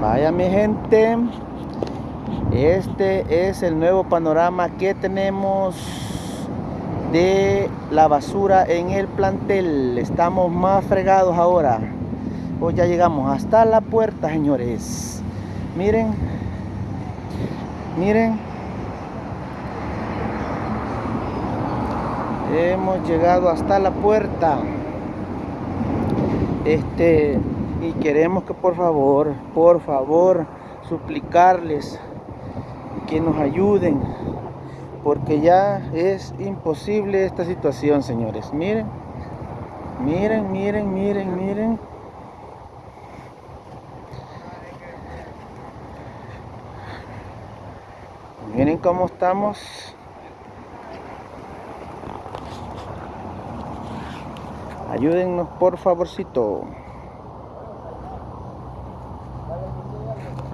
Vaya mi gente, este es el nuevo panorama que tenemos de la basura en el plantel. Estamos más fregados ahora. Hoy ya llegamos hasta la puerta, señores. Miren, miren. Hemos llegado hasta la puerta. Este y queremos que por favor, por favor, suplicarles que nos ayuden porque ya es imposible esta situación, señores. Miren, miren, miren, miren, miren. Miren cómo estamos. Ayúdennos por favorcito.